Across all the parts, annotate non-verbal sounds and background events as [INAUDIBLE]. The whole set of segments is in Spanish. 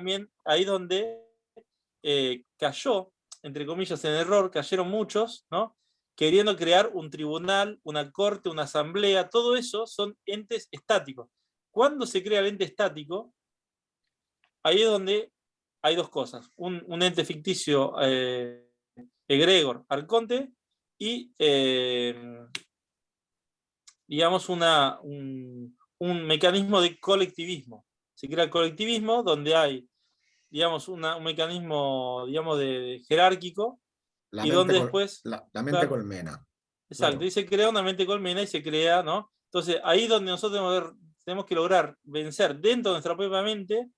también ahí donde eh, cayó, entre comillas, en error, cayeron muchos, ¿no? queriendo crear un tribunal, una corte, una asamblea, todo eso son entes estáticos. Cuando se crea el ente estático, ahí es donde hay dos cosas. Un, ente ficticio eh, egregor, arconte, y eh, digamos una, un, mecanismo de colectivismo. Se crea el colectivismo donde hay digamos, un mecanismo digamos, de, jerárquico y donde después... La, mente colmena. Exacto, y se crea una mente colmena y se crea, ¿no? Entonces, ahí donde nosotros tenemos que lograr vencer dentro de nuestra propia mente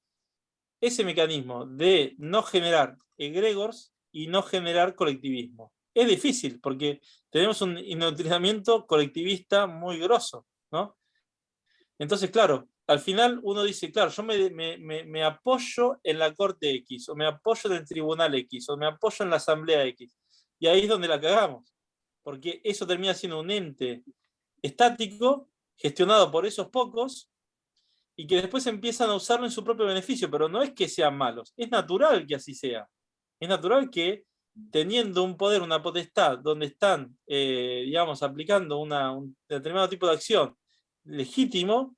ese mecanismo de no generar egregores y no generar colectivismo. Es difícil porque tenemos un indoktrinamiento colectivista muy grosso, ¿no? Entonces, claro, al final uno dice, claro, yo me, me, apoyo en la Corte X, o me apoyo en el Tribunal X, o me apoyo en la Asamblea X. Y ahí es donde la cagamos, porque eso termina siendo un ente estático, gestionado por esos pocos, y que después empiezan a usarlo en su propio beneficio, pero no es que sean malos, es natural que así sea. Es natural que teniendo un poder, una potestad, donde están, eh, digamos, aplicando un determinado tipo de acción legítimo,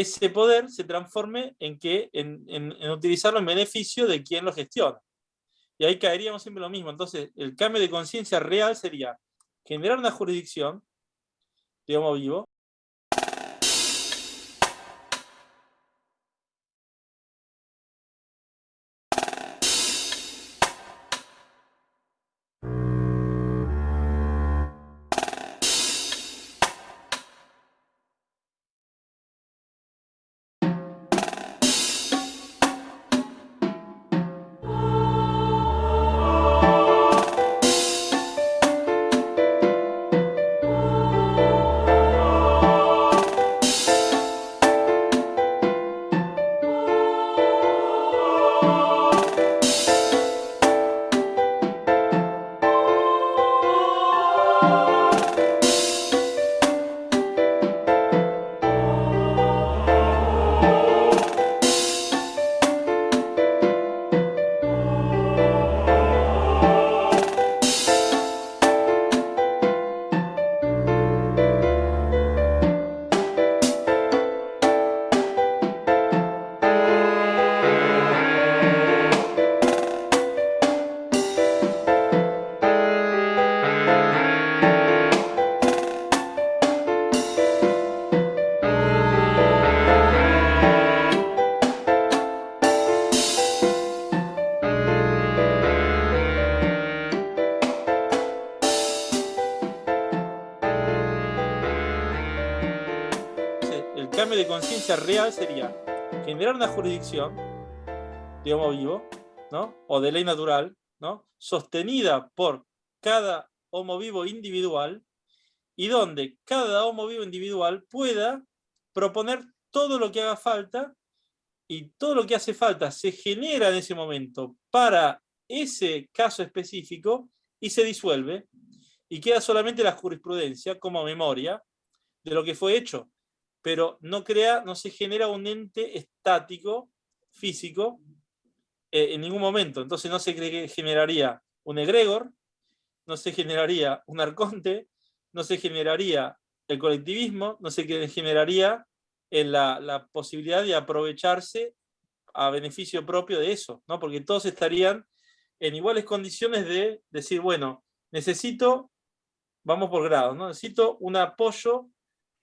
ese poder se transforme en, que, en, en utilizarlo en beneficio de quien lo gestiona. Y ahí caeríamos siempre lo mismo. Entonces, el cambio de conciencia real sería generar una jurisdicción, digamos vivo, real sería generar una jurisdicción, digamos vivo, ¿no? o de ley natural, ¿no? sostenida por cada homo vivo individual, y donde cada homo vivo individual pueda proponer todo lo que haga falta, y todo lo que hace falta se genera en ese momento para ese caso específico, y se disuelve, y queda solamente la jurisprudencia como memoria de lo que fue hecho pero no, crea, no se genera un ente estático, físico, eh, en ningún momento. Entonces no se generaría un egregor, no se generaría un arconte, no se generaría el colectivismo, no se generaría eh, la, posibilidad de aprovecharse a beneficio propio de eso, ¿no? porque todos estarían en iguales condiciones de decir, bueno, necesito, vamos por grados, ¿no? necesito un apoyo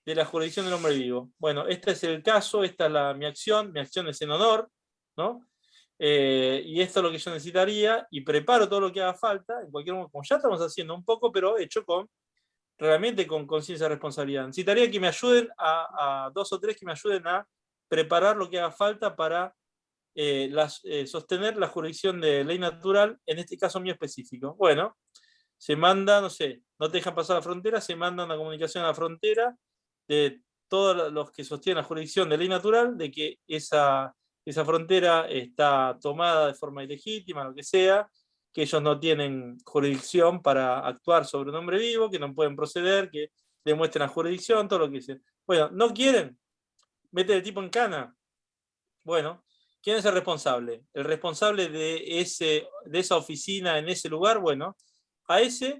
de la jurisdicción del hombre vivo. Bueno, este es el caso, esta es la, mi acción, mi acción es en honor, ¿no? Eh, y esto es lo que yo necesitaría, y preparo todo lo que haga falta, en cualquier momento, como ya estamos haciendo un poco, pero hecho con, realmente con conciencia de responsabilidad. Necesitaría que me ayuden a, dos o tres que me ayuden a preparar lo que haga falta para eh, eh, sostener la jurisdicción de ley natural, en este caso mío específico. Bueno, se manda, no sé, no te dejan pasar la frontera, se manda una comunicación a la frontera, de todos los que sostienen la jurisdicción de ley natural, de que esa, esa frontera está tomada de forma ilegítima, lo que sea, que ellos no tienen jurisdicción para actuar sobre un hombre vivo, que no pueden proceder, que demuestren la jurisdicción, todo lo que sea. Bueno, ¿no quieren? meter el tipo en cana. Bueno, ¿quién es el responsable? El responsable de, ese, de esa oficina en ese lugar, bueno, a ese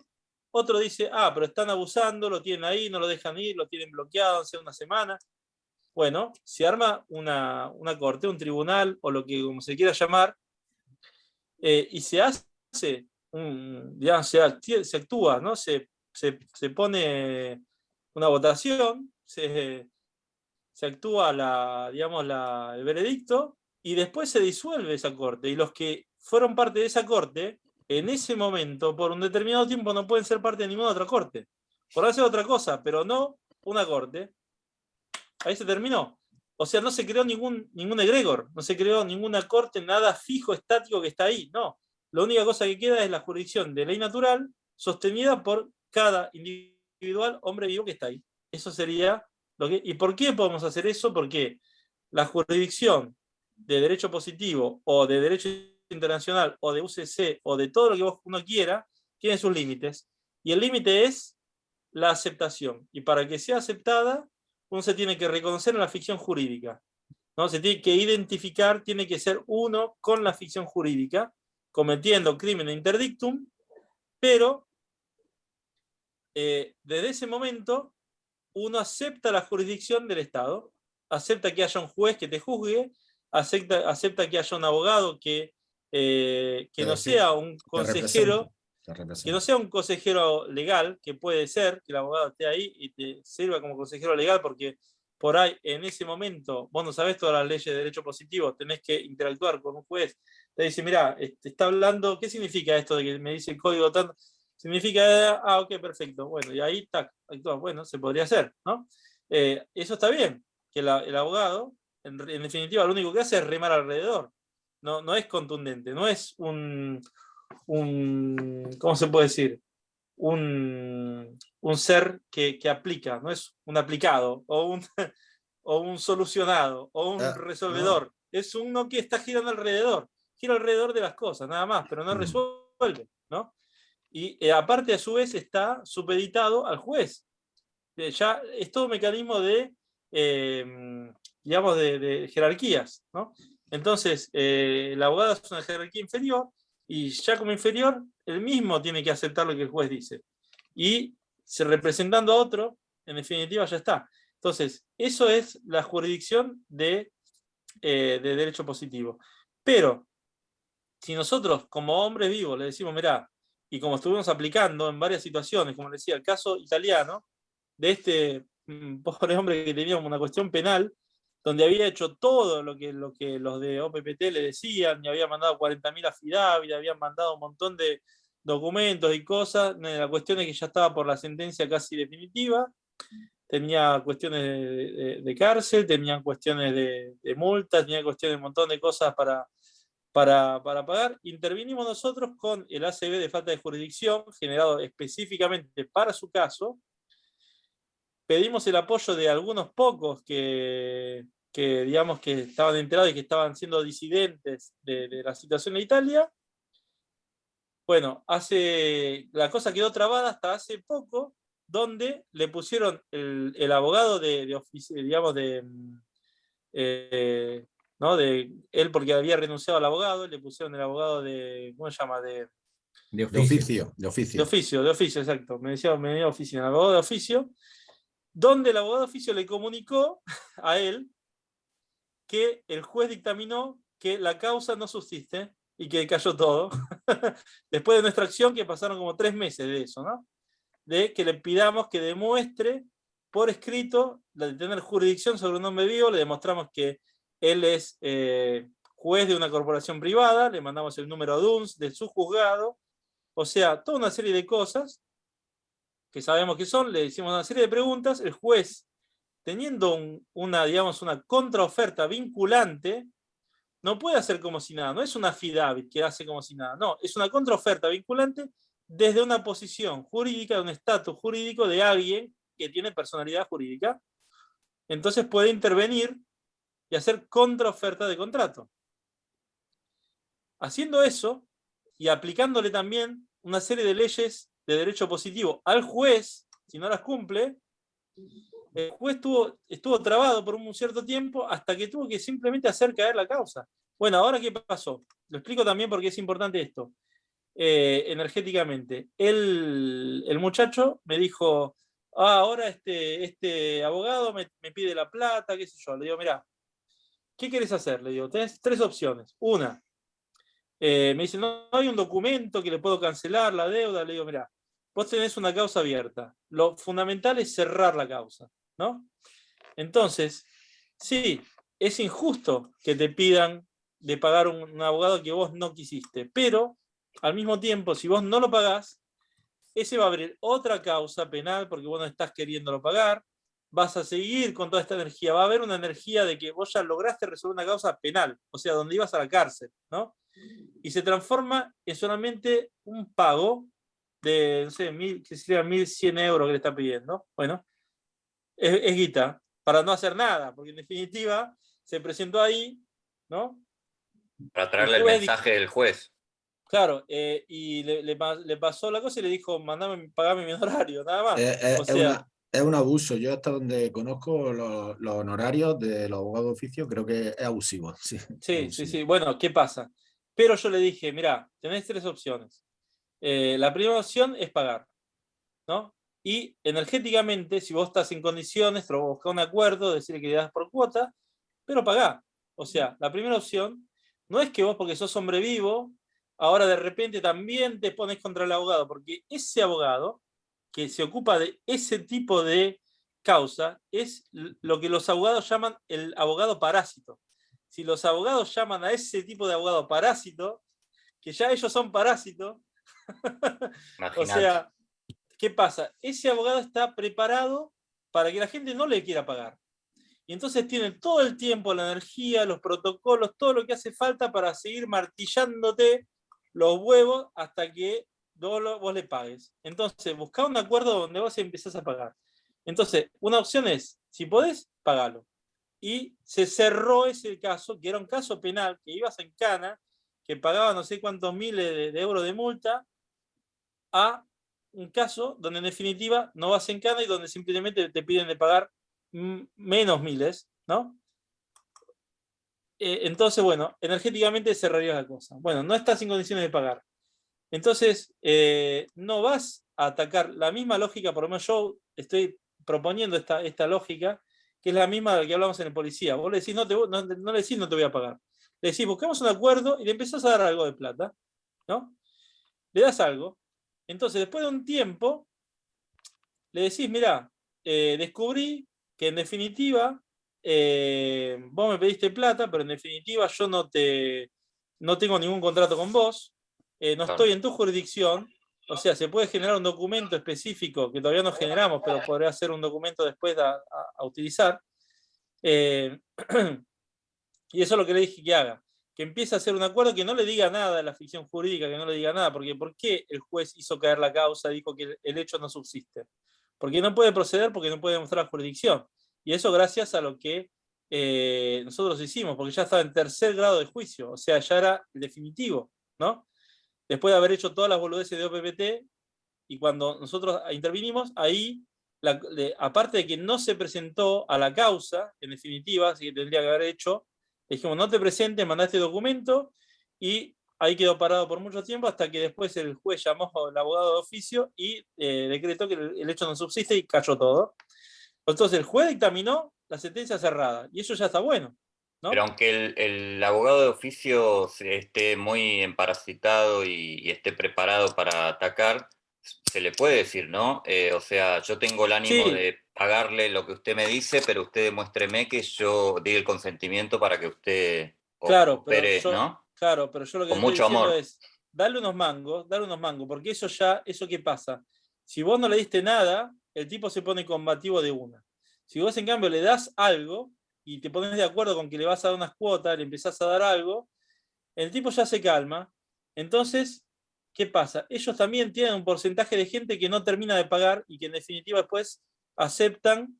otro dice, ah, pero están abusando, lo tienen ahí, no lo dejan ir, lo tienen bloqueado hace una semana. Bueno, se arma una, corte, un tribunal, o lo que como se quiera llamar, eh, y se hace, digamos, se, actúa, ¿no? Se, pone una votación, se, actúa la, digamos, la, el veredicto, y después se disuelve esa corte, y los que fueron parte de esa corte, en ese momento, por un determinado tiempo, no pueden ser parte de ninguna otra corte. Por hacer otra cosa, pero no una corte. Ahí se terminó. O sea, no se creó ningún, ningún egregor, no se creó ninguna corte, nada fijo, estático que está ahí. No. La única cosa que queda es la jurisdicción de ley natural sostenida por cada individual hombre vivo que está ahí. Eso sería lo que... ¿Y por qué podemos hacer eso? Porque la jurisdicción de derecho positivo o de derecho internacional o de UCC o de todo lo que uno quiera, tiene sus límites. Y el límite es la aceptación. Y para que sea aceptada, uno se tiene que reconocer en la ficción jurídica. ¿no? Se tiene que identificar, tiene que ser uno con la ficción jurídica, cometiendo crimen interdictum, pero eh, desde ese momento uno acepta la jurisdicción del Estado, acepta que haya un juez que te juzgue, acepta, acepta que haya un abogado que eh, que no sea un consejero, que no sea un consejero legal, que puede ser que el abogado esté ahí y te sirva como consejero legal, porque por ahí en ese momento vos no sabés todas las leyes de derecho positivo, tenés que interactuar con un juez, te dice, mira, te está hablando, ¿qué significa esto de que me dice el código tanto? Significa, ah, ok, perfecto, bueno, y ahí, tac, actúa, bueno, se podría hacer, ¿no? Eh, eso está bien, que el abogado, en, en definitiva, lo único que hace es remar alrededor, no, es contundente, no es un, un ¿cómo se puede decir? Un, ser que, aplica, no es un aplicado, o un, [LAUGHS] o un solucionado, o un ah, resolvedor. Es uno que está girando alrededor, gira alrededor de las cosas, nada más, pero no mm. resuelve, ¿no? Y eh, aparte, a su vez, está supeditado al juez. Eh, ya es todo un mecanismo de, eh, digamos, de, de jerarquías, ¿no? Entonces, eh, el abogado es una jerarquía inferior y ya como inferior, él mismo tiene que aceptar lo que el juez dice. Y se representando a otro, en definitiva ya está. Entonces, eso es la jurisdicción de, eh, de derecho positivo. Pero, si nosotros como hombres vivos le decimos, mira, y como estuvimos aplicando en varias situaciones, como decía, el caso italiano, de este mm, [LAUGHS] pobre hombre que tenía una cuestión penal, donde había hecho todo lo que, lo que los de OPPT le decían, y había mandado 40.000 afidavit, habían mandado un montón de documentos y cosas, la cuestión es que ya estaba por la sentencia casi definitiva, tenía cuestiones de, cárcel, tenía cuestiones de, multas, tenía cuestiones de un montón de cosas para, para, para, pagar. Intervinimos nosotros con el ACB de falta de jurisdicción, generado específicamente para su caso, pedimos el apoyo de algunos pocos que, que digamos que estaban enterados y que estaban siendo disidentes de, la situación en Italia. Bueno, hace, la cosa quedó trabada hasta hace poco, donde le pusieron el, abogado de, de digamos, de, eh, ¿no? de él porque había renunciado al abogado, le pusieron el abogado de, ¿cómo se llama? De, de oficio. De oficio, de oficio, de oficio, exacto. Me decía, me decía oficio, el abogado de oficio, donde el abogado de oficio le comunicó a él que el juez dictaminó que la causa no subsiste y que cayó todo. [LAUGHS] Después de nuestra acción, que pasaron como tres meses de eso, ¿no? De que le pidamos que demuestre por escrito de tener jurisdicción sobre un hombre vivo, le demostramos que él es eh, juez de una corporación privada, le mandamos el número DUNS de su juzgado, o sea, toda una serie de cosas, que sabemos que son, le hicimos una serie de preguntas, el juez, teniendo una, digamos, una contraoferta vinculante, no puede hacer como si nada, no es una FIDAVIT que hace como si nada, no, es una contraoferta vinculante desde una posición jurídica, de un estatus jurídico de alguien que tiene personalidad jurídica, entonces puede intervenir y hacer contraoferta de contrato. Haciendo eso, y aplicándole también una serie de leyes de derecho positivo al juez, si no las cumple, el juez estuvo, estuvo trabado por un cierto tiempo hasta que tuvo que simplemente hacer caer la causa. Bueno, ahora qué pasó. Lo explico también porque es importante esto. Eh, energéticamente. El, el, muchacho me dijo, ah, ahora este, este abogado me, pide la plata, qué sé yo. Le digo, mira, ¿qué quieres hacer? Le digo, tenés tres opciones. Una, eh, me dice, no, hay un documento que le puedo cancelar la deuda. Le digo, mira, vos tenés una causa abierta. Lo fundamental es cerrar la causa, ¿no? Entonces, sí, es injusto que te pidan de pagar un, abogado que vos no quisiste, pero al mismo tiempo, si vos no lo pagás, ese va a abrir otra causa penal porque vos no estás queriéndolo pagar, vas a seguir con toda esta energía, va a haber una energía de que vos ya lograste resolver una causa penal, o sea, donde ibas a la cárcel, ¿no? Y se transforma en solamente un pago de, no sé, mil, que sería 1.100 euros que le está pidiendo. Bueno, es, es guita, para no hacer nada, porque en definitiva se presentó ahí, ¿no? Para traerle el, el mensaje del juez. Claro, eh, y le, le, le, pasó la cosa y le dijo, mandame, pagame mi [LAUGHS] honorario, nada más. Eh, eh, o sea, es, una, es, un abuso. Yo hasta donde conozco los, los, honorarios de los abogados de oficio, creo que es abusivo. [LAUGHS] Sí, sí, es abusivo. sí, sí. Bueno, ¿qué pasa? Pero yo le dije, mira, tenés tres opciones. Eh, la primera opción es pagar, ¿no? Y energéticamente, si vos estás en condiciones, buscar un acuerdo, decirle que le das por cuota, pero pagá. O sea, la primera opción no es que vos, porque sos hombre vivo, ahora de repente también te pones contra el abogado, porque ese abogado que se ocupa de ese tipo de causa es lo que los abogados llaman el abogado parásito. Si los abogados llaman a ese tipo de abogado parásito, que ya ellos son parásitos, o sea, ¿qué pasa? Ese abogado está preparado para que la gente no le quiera pagar. Y entonces tiene todo el tiempo, la energía, los protocolos, todo lo que hace falta para seguir martillándote los huevos hasta que vos, le pagues. Entonces, busca un acuerdo donde vos empezás a pagar. Entonces, una opción es, si podés, pagalo. Y se cerró ese caso, que era un caso penal, que ibas en cana, que pagaba no sé cuántos miles de, euros de multa, a un caso donde en definitiva no vas en cana y donde simplemente te piden de pagar menos miles, ¿no? Eh, entonces, bueno, energéticamente cerraría la cosa. Bueno, no estás en condiciones de pagar. Entonces, eh, no vas a atacar la misma lógica, por lo menos yo estoy proponiendo esta, esta lógica, que es la misma de la que hablamos en el policía. Vos le decís, no, te, no, no le decís, no te voy a pagar. Le decís, busquemos un acuerdo y le empezás a dar algo de plata, ¿no? Le das algo. Entonces, después de un tiempo, le decís, mira, eh, descubrí que en definitiva eh, vos me pediste plata, pero en definitiva yo no te no tengo ningún contrato con vos, eh, no estoy en tu jurisdicción, o sea, se puede generar un documento específico que todavía no generamos, pero podría ser un documento después a, a, a utilizar. Eh, [CLEARS THROAT] y eso es lo que le dije que haga, que empiece a hacer un acuerdo que no le diga nada a la ficción jurídica, que no le diga nada, porque ¿por qué el juez hizo caer la causa, dijo que el hecho no subsiste? Porque no puede proceder porque no puede demostrar jurisdicción. Y eso gracias a lo que eh, nosotros hicimos, porque ya estaba en tercer grado de juicio, o sea, ya era el definitivo, ¿no? Después de haber hecho todas las boludeces de OPPT, y cuando nosotros intervinimos, ahí, aparte de que no se presentó a la causa, en definitiva, así que tendría que haber hecho, dijimos, no te presentes, mandaste documento, y ahí quedó parado por mucho tiempo, hasta que después el juez llamó al abogado de oficio y eh, decretó que el, el hecho no subsiste y cayó todo. Entonces el juez dictaminó la sentencia cerrada, y eso ya está bueno. ¿no? Pero aunque el, el, abogado de oficio esté muy emparasitado y, y, esté preparado para atacar, se le puede decir, ¿no? Eh, o sea, yo tengo el ánimo sí. de pagarle lo que usted me dice, pero usted demuéstreme que yo di el consentimiento para que usted claro, opere, pero yo, ¿no? Claro, pero yo lo que Con mucho amor. es, darle unos mangos, darle unos mangos, porque eso ya, ¿eso qué pasa? Si vos no le diste nada, el tipo se pone combativo de una. Si vos en cambio le das algo y te pones de acuerdo con que le vas a dar unas cuotas, le empezás a dar algo, el tipo ya se calma. Entonces, ¿qué pasa? Ellos también tienen un porcentaje de gente que no termina de pagar y que en definitiva después aceptan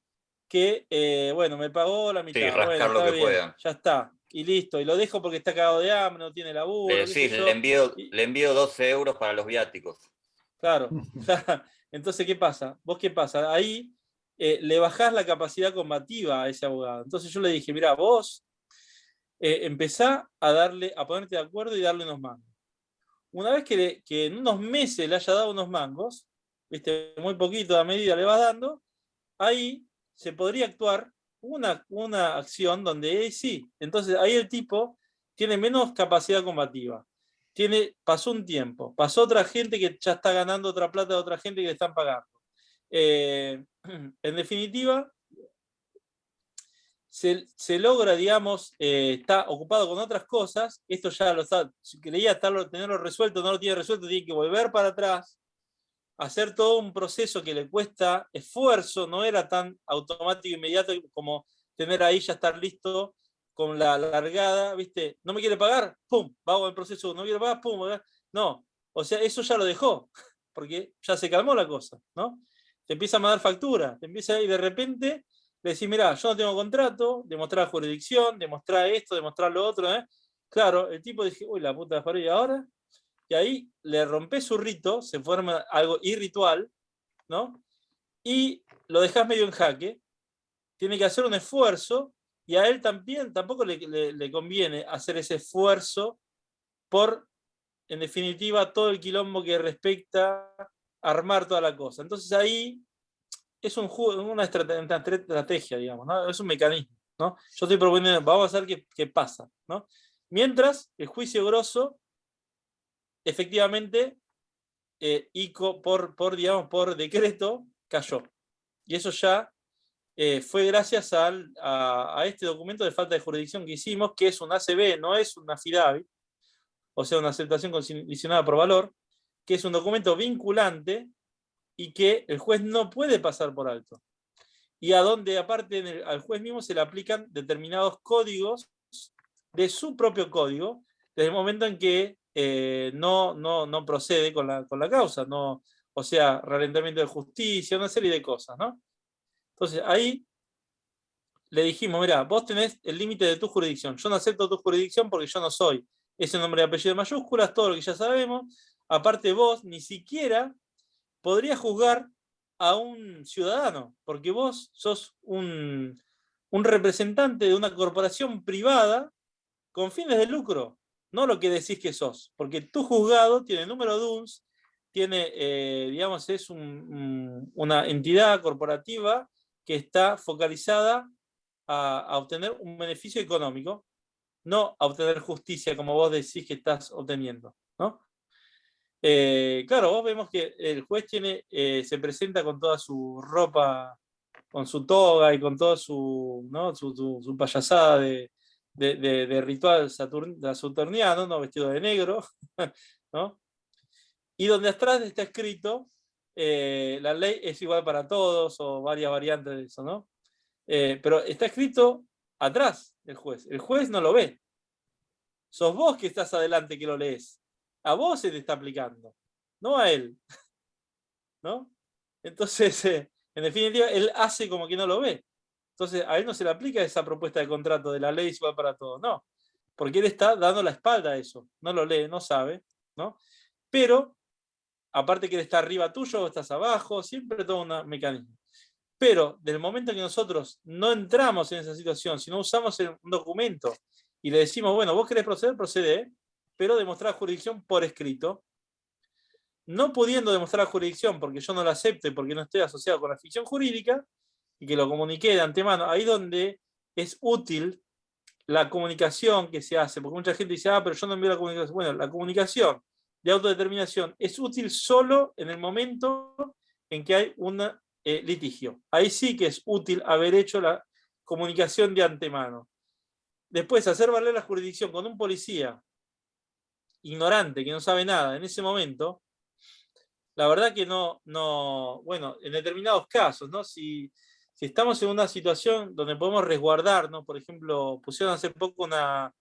que, eh, bueno, me pagó la mitad. Sí, rascar bueno, lo que bien, puedan. Ya está. Y listo. Y lo dejo porque está cagado de hambre, no tiene laburo. Le decís, le envío, y... le envío 12 euros para los viáticos. Claro. [LAUGHS] Entonces, ¿qué pasa? ¿Vos qué pasa? Ahí eh, le bajás la capacidad combativa a ese abogado. Entonces yo le dije, mira, vos eh, empezá a, darle, a ponerte de acuerdo y darle unos mangos. Una vez que, que en unos meses le haya dado unos mangos, ¿viste? muy poquito a medida le vas dando, ahí se podría actuar una, una acción donde sí, entonces ahí el tipo tiene menos capacidad combativa. Tiene, pasó un tiempo, pasó otra gente que ya está ganando otra plata de otra gente que le están pagando. Eh, [CLEARS THROAT] en definitiva, se, logra, digamos, eh, está ocupado con otras cosas, esto ya lo está, creía estarlo, tenerlo resuelto, no lo tiene resuelto, tiene que volver para atrás, hacer todo un proceso que le cuesta esfuerzo, no era tan automático inmediato como tener ahí ya estar listo con la largada, ¿viste? ¿No me quiere pagar? ¡Pum! Vamos el proceso, ¿no quiere pagar? ¡Pum! No, o sea, eso ya lo dejó, [LAUGHS] porque ya se calmó la cosa, ¿no? Te empieza a mandar factura, te empieza y de repente le decís, mira, yo no tengo contrato, demostrar jurisdicción, demostrar esto, demostrar lo otro, ¿eh? Claro, el tipo dice, uy, la puta de ¿y ahora? Y ahí le rompe su rito, se forma algo irritual, ¿no? Y lo dejas medio en jaque, tiene que hacer un esfuerzo, y a él también tampoco le, conviene hacer ese esfuerzo por, en definitiva, todo el quilombo que respecta a armar toda la cosa. Entonces ahí es un una estrategia, digamos, es un mecanismo. ¿no? Yo estoy proponiendo, vamos a ver qué, pasa. ¿no? Mientras, el juicio grosso, efectivamente, eh, por, por, digamos, por decreto, cayó. Y eso ya eh, fue gracias a, este documento de falta de jurisdicción que hicimos, que es un ACB, no es una FIDAVI, o sea, una aceptación condicionada por valor, que es un documento vinculante y que el juez no puede pasar por alto. Y a donde aparte al juez mismo se le aplican determinados códigos de su propio código, desde el momento en que eh, no, no, no, procede con la, con la causa, no, o sea, ralentamiento de justicia, una serie de cosas, ¿no? Entonces ahí le dijimos, mira, vos tenés el límite de tu jurisdicción, yo no acepto tu jurisdicción porque yo no soy ese nombre de apellido de mayúsculas, todo lo que ya sabemos, aparte vos ni siquiera podrías juzgar a un ciudadano, porque vos sos un, representante de una corporación privada con fines de lucro, no lo que decís que sos, porque tu juzgado tiene número de UNS, tiene, eh, digamos, es una entidad corporativa que está focalizada a, obtener un beneficio económico, no a obtener justicia como vos decís que estás obteniendo. ¿no? Eh, claro, vos vemos que el juez tiene, eh, se presenta con toda su ropa, con su toga y con toda su, ¿no? su, payasada de, de, ritual saturniano, ¿no? vestido de negro, [LAUGHS] ¿no? y donde atrás está escrito eh, la ley es igual para todos, o varias variantes de eso, ¿no? Pero está escrito atrás del juez. El juez no lo ve. Sos vos que estás adelante que lo lees. A vos se te está aplicando, no a él. [LAUGHS] ¿No? Entonces, eh, en definitiva, él hace como que no lo ve. Entonces, a él no se le aplica esa propuesta de contrato de la ley es igual para todos, no. Porque él está dando la espalda a eso. No lo lee, no sabe, ¿no? Pero aparte que él está arriba tuyo estás abajo, siempre todo un mecanismo. Pero del momento que nosotros no entramos en esa situación, si no usamos un documento y le decimos, bueno, vos querés proceder, procede, pero demostrar jurisdicción por escrito, no pudiendo demostrar jurisdicción porque yo no la acepto porque no estoy asociado con la ficción jurídica, y que lo comuniqué de antemano, ahí donde es útil la comunicación que se hace, porque mucha gente dice, ah, pero yo no envío la comunicación. Bueno, la comunicación de autodeterminación es útil solo en el momento en que hay un eh, litigio. Ahí sí que es útil haber hecho la comunicación de antemano. Después, hacer valer la jurisdicción con un policía ignorante, que no sabe nada en ese momento, la verdad que no, no bueno, en determinados casos, ¿no? Si, si estamos en una situación donde podemos resguardar, ¿no? Por ejemplo, pusieron hace poco una,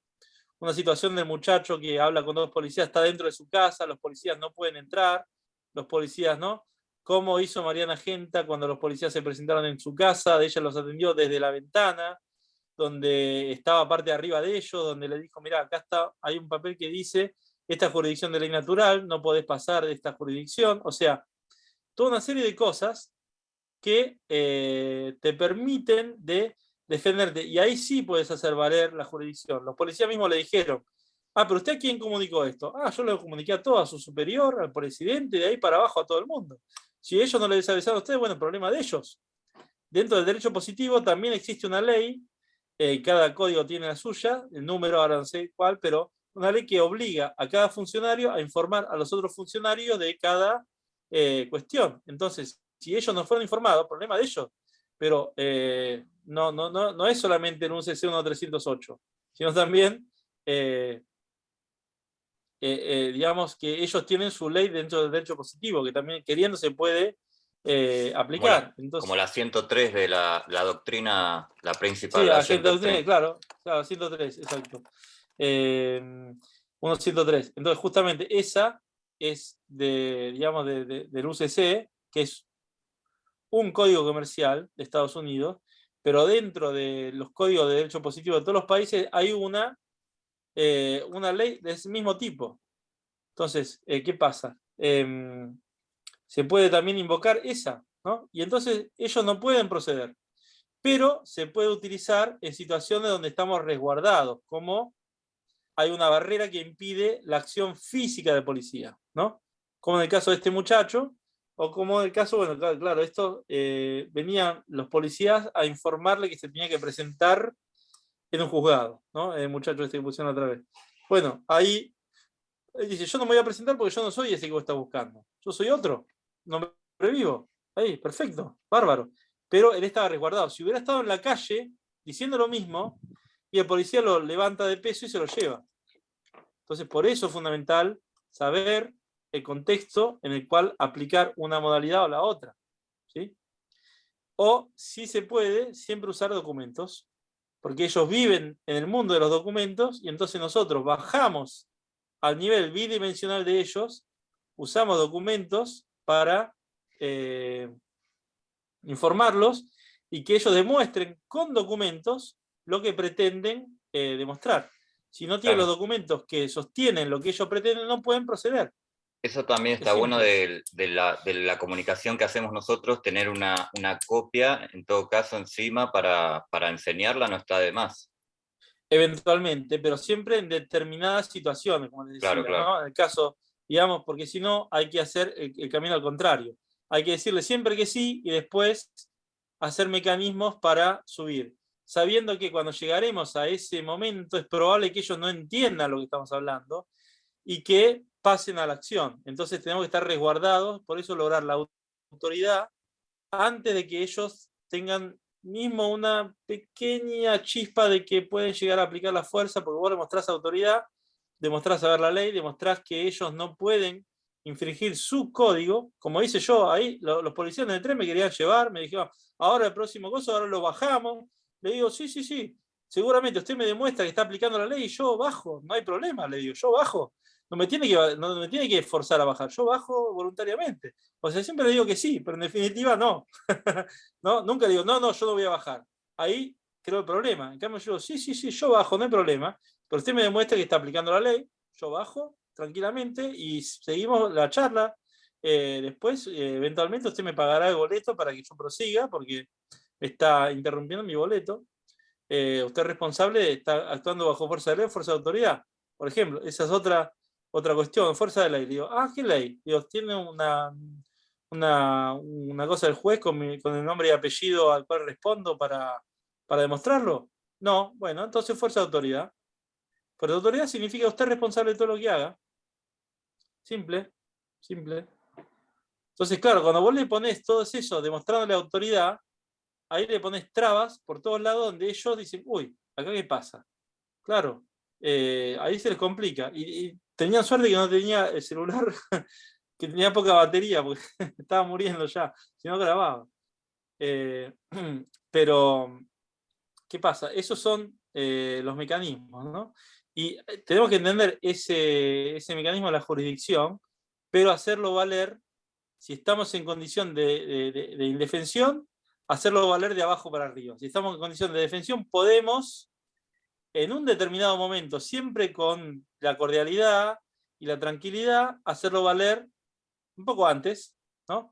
una situación del muchacho que habla con dos policías, está dentro de su casa, los policías no pueden entrar, los policías no. ¿Cómo hizo Mariana Genta cuando los policías se presentaron en su casa? Ella los atendió desde la ventana, donde estaba parte arriba de ellos, donde le dijo, mira, acá está, hay un papel que dice, esta jurisdicción de ley natural, no podés pasar de esta jurisdicción. O sea, toda una serie de cosas que eh, te permiten de defenderte. Y ahí sí puedes hacer valer la jurisdicción. Los policías mismos le dijeron, ah, pero ¿usted a quién comunicó esto? Ah, yo lo comuniqué a todo, a su superior, al presidente, de ahí para abajo a todo el mundo. Si ellos no les avisaron a ustedes, bueno, problema de ellos. Dentro del derecho positivo también existe una ley, eh, cada código tiene la suya, el número ahora no sé cuál, pero una ley que obliga a cada funcionario a informar a los otros funcionarios de cada eh, cuestión. Entonces, si ellos no fueron informados, problema de ellos. Pero eh, no, no, no, no es solamente en un CC 1308, sino también, eh, digamos, que ellos tienen su ley dentro del derecho positivo, que también queriendo se puede aplicar. Como la, 103 de la, doctrina, la principal. Sí, la, 103, claro, claro, 103, exacto. 103. Em, Entonces, justamente esa es de, del UCC, que es un código comercial de Estados Unidos, pero dentro de los códigos de derecho positivo de todos los países hay una, eh, una ley de ese mismo tipo. Entonces, eh, ¿qué pasa? Em, se puede también invocar esa, ¿no? Y entonces ellos no pueden proceder, pero se puede utilizar en situaciones donde estamos resguardados, como hay una barrera que impide la acción física de policía, ¿no? Como en el caso de este muchacho, o como en el caso, bueno, claro, esto eh, venían los policías a informarle que se tenía que presentar en un juzgado, ¿no? El muchacho este que pusieron otra vez. Bueno, ahí él dice, yo no me voy a presentar porque yo no soy ese que vos estás buscando. Yo soy otro, no me revivo. Ahí, perfecto, bárbaro. Pero él estaba resguardado. Si hubiera estado en la calle diciendo lo mismo, y el policía lo levanta de peso y se lo lleva. Entonces, por eso es fundamental saber el contexto en el cual aplicar una modalidad o la otra. ¿sí? O, si se puede, siempre usar documentos, porque ellos viven en el mundo de los documentos, y entonces nosotros bajamos al nivel bidimensional de ellos, usamos documentos para eh, informarlos, y que ellos demuestren con documentos lo que pretenden eh, demostrar. Si no tienen los documentos que sostienen lo que ellos pretenden, no pueden proceder. Eso también está bueno de, la, comunicación que hacemos nosotros, tener una, copia, en todo caso, encima para, enseñarla no está de más. Eventualmente, pero siempre en determinadas situaciones, como les decía, en el caso, digamos, porque si no hay que hacer el camino al contrario. Hay que decirle siempre que sí y después hacer mecanismos para subir sabiendo que cuando llegaremos a ese momento es probable que ellos no entiendan lo que estamos hablando y que pasen a la acción. Entonces tenemos que estar resguardados, por eso lograr la autoridad antes de que ellos tengan mismo una pequeña chispa de que pueden llegar a aplicar la fuerza, porque vos demostrás autoridad, demostrás saber la ley, demostrás que ellos no pueden infringir su código, como hice yo ahí, los, policías del tren me querían llevar, me dijeron, ahora el próximo coso, ahora lo bajamos, le digo, sí, sí, sí, seguramente usted me demuestra que está aplicando la ley y yo bajo, no hay problema, le digo, yo bajo. No me, tiene que, no me tiene que forzar a bajar, yo bajo voluntariamente. O sea, siempre le digo que sí, pero en definitiva no. [LAUGHS] ¿No? Nunca digo, no, no, yo no voy a bajar. Ahí creo el problema. En cambio yo sí, sí, sí, yo bajo, no hay problema, pero usted me demuestra que está aplicando la ley, yo bajo tranquilamente y seguimos la charla. Eh, después, eh, eventualmente usted me pagará el boleto para que yo prosiga, porque está interrumpiendo mi boleto, eh, usted es responsable, está actuando bajo fuerza de ley fuerza de autoridad. Por ejemplo, esa es otra, otra cuestión, fuerza de ley. Digo, ah, ¿qué ley? Digo, ¿tiene una, una, cosa del juez con, con, el nombre y apellido al cual respondo para, para demostrarlo? No, bueno, entonces fuerza de autoridad. Fuerza de autoridad significa usted es responsable de todo lo que haga. Simple, simple. Entonces, claro, cuando vos le pones todo eso demostrándole autoridad, ahí le pones trabas por todos lados donde ellos dicen, uy, acá qué pasa. Claro, eh, ahí se les complica. Y, tenían suerte que no tenía el celular, [LAUGHS] que tenía poca batería, porque [LAUGHS] estaba muriendo ya, si no grababa. Eh, [CLEARS THROAT] pero, ¿qué pasa? Esos son eh, los mecanismos, ¿no? Y tenemos que entender ese, mecanismo de la jurisdicción, pero hacerlo valer si estamos en condición de indefensión hacerlo valer de abajo para arriba. Si estamos en condición de defensión, podemos, en un determinado momento, siempre con la cordialidad y la tranquilidad, hacerlo valer un poco antes, ¿no?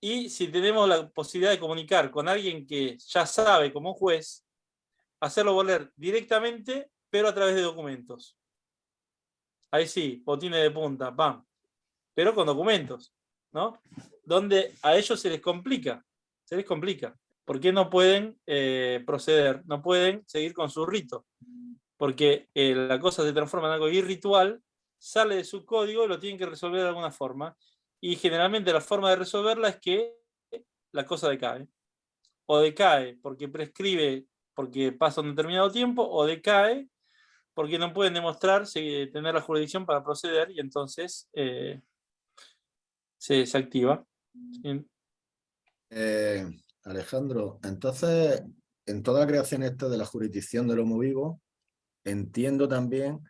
Y si tenemos la posibilidad de comunicar con alguien que ya sabe como juez, hacerlo volver directamente, pero a través de documentos. Ahí sí, botines de punta, pam. Pero con documentos, ¿no? Donde a ellos se les complica, se les complica. ¿Por qué no pueden eh, proceder? No pueden seguir con su rito. Porque eh, la cosa se transforma en algo irritual, sale de su código y lo tienen que resolver de alguna forma. Y generalmente la forma de resolverla es que la cosa decae. O decae porque prescribe, porque pasa un determinado tiempo, o decae porque no pueden demostrar tener la jurisdicción para proceder y entonces eh, se, activa. Eh, Alejandro, entonces, en toda la creación esta de la jurisdicción del homo vivo, entiendo también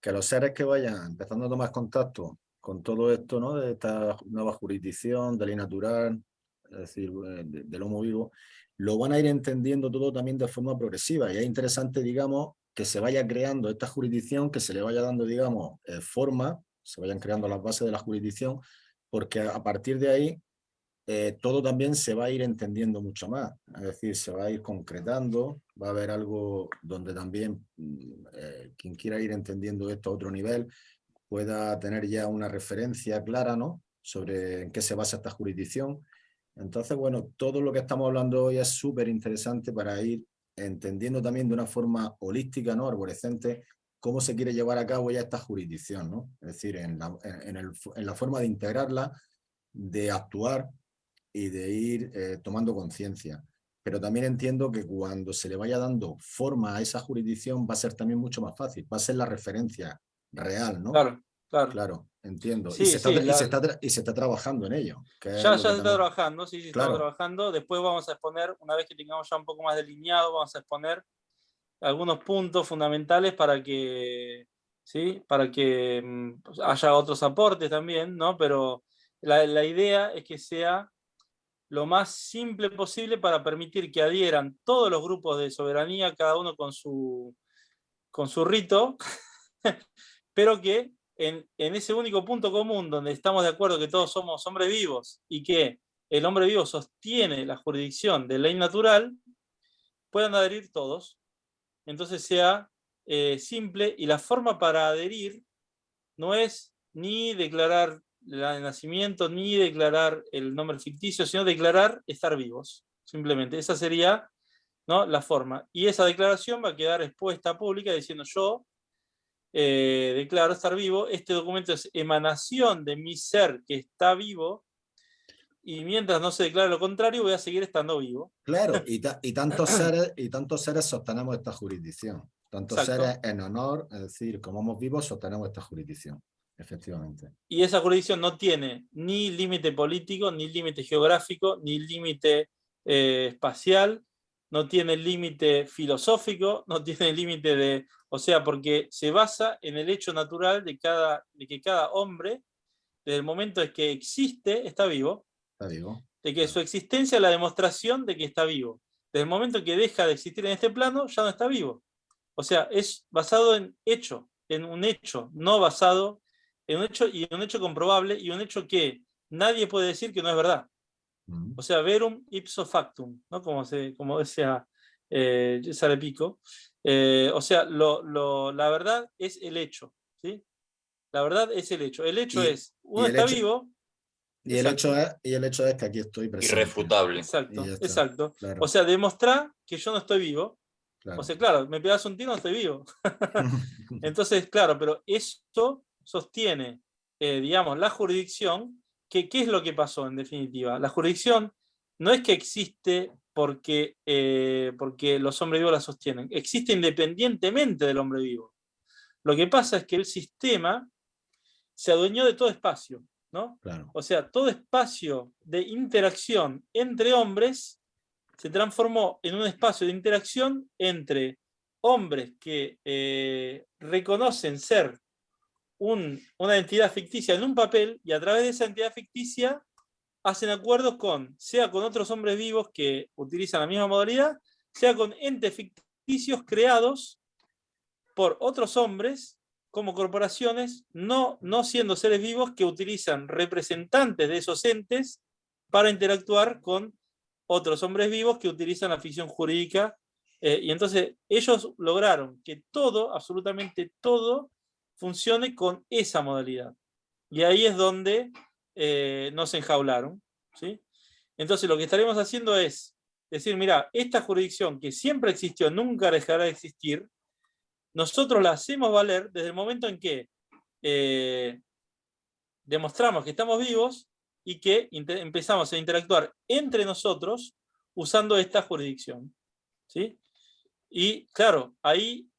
que los seres que vayan empezando a tomar contacto con todo esto, ¿no? De esta nueva jurisdicción, de ley natural, es decir, eh, del homo vivo, lo van a ir entendiendo todo también de forma progresiva. Y es interesante, digamos, que se vaya creando esta jurisdicción, que se le vaya dando, digamos, eh, forma, se vayan creando las bases de la jurisdicción, porque a partir de ahí eh, todo también se va a ir entendiendo mucho más, es decir, se va a ir concretando, va a haber algo donde también mm, eh, quien quiera ir entendiendo esto a otro nivel pueda tener ya una referencia clara ¿no? sobre en qué se basa esta jurisdicción. Entonces, bueno, todo lo que estamos hablando hoy es súper interesante para ir entendiendo también de una forma holística, ¿no? arborescente, cómo se quiere llevar a cabo ya esta jurisdicción, ¿no? es decir, en la, en la forma de integrarla, de actuar y de ir eh, tomando conciencia. Pero también entiendo que cuando se le vaya dando forma a esa jurisdicción va a ser también mucho más fácil, va a ser la referencia real, ¿no? Claro, claro. Claro, entiendo. y, se está, y, se está, trabajando en ello. ya, ya se está trabajando, sí, sí, está trabajando. Después vamos a exponer, una vez que tengamos ya un poco más delineado, vamos a exponer algunos puntos fundamentales para que, ¿sí? para que mm, haya otros aportes también, ¿no? Pero la, la idea es que sea lo más simple posible para permitir que adhieran todos los grupos de soberanía, cada uno con su, con su rito, [LAUGHS] pero que en, ese único punto común donde estamos de acuerdo que todos somos hombres vivos y que el hombre vivo sostiene la jurisdicción de ley natural, puedan adherir todos. Entonces sea eh, simple y la forma para adherir no es ni declarar el nacimiento ni declarar el nombre ficticio, sino declarar estar vivos, simplemente. Esa sería ¿no? la forma. Y esa declaración va a quedar expuesta pública diciendo yo eh, declaro estar vivo, este documento es emanación de mi ser que está vivo, y mientras no se declare lo contrario, voy a seguir estando vivo. Claro, [LAUGHS] y, y tantos, seres, y tantos seres sostenemos esta jurisdicción. Tantos seres en honor, es decir, como somos vivos, sostenemos esta jurisdicción. Efectivamente. Y esa jurisdicción no tiene ni límite político, ni límite geográfico, ni límite eh, espacial, no tiene límite filosófico, no [LAUGHS] tiene límite de... O sea, porque se basa en el hecho natural de, cada, de que cada hombre, desde el momento en que existe, está vivo. Está vivo. De que su existencia es la demostración de que está vivo. Desde el momento que deja de existir en este plano, ya no está vivo. O sea, es basado en hecho, en un hecho, no basado un hecho, y un hecho comprobable y un hecho que nadie puede decir que no es verdad. O sea, verum ipso factum, ¿no? como, se, como decía eh, César Pico. Eh, o sea, lo, la verdad es el hecho. ¿sí? La verdad es el hecho. El hecho es, uno está vivo. Y el, hecho es, y el hecho es que aquí estoy presente. Irrefutable. Exacto, exacto. O sea, demostrar que yo no estoy vivo. O sea, claro, me pegas un tiro, no estoy vivo. [LAUGHS] [LAUGHS] Entonces, claro, pero esto sostiene, eh, digamos, la jurisdicción, que, ¿qué es lo que pasó en definitiva? La jurisdicción no es que existe porque, eh, porque los hombres vivos la sostienen, existe independientemente del hombre vivo. Lo que pasa es que el sistema se adueñó de todo espacio, ¿no? O sea, todo espacio de interacción entre hombres se transformó en un espacio de interacción entre hombres que eh, reconocen ser una entidad ficticia en un papel y a través de esa entidad ficticia hacen acuerdos con, sea con otros hombres vivos que utilizan la misma modalidad, sea con entes ficticios creados por otros hombres como corporaciones, no, no siendo seres vivos que utilizan representantes de esos entes para interactuar con otros hombres vivos que utilizan la ficción jurídica Eh, y entonces ellos lograron que todo, absolutamente todo, funcione con esa modalidad. Y ahí es donde eh, nos enjaularon. ¿sí? Entonces lo que estaremos haciendo es decir, mira, esta jurisdicción que siempre existió, nunca dejará de existir, nosotros la hacemos valer desde el momento en que eh, demostramos que estamos vivos y que empezamos a interactuar entre nosotros usando esta jurisdicción. ¿sí? Y claro, ahí